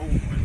oh,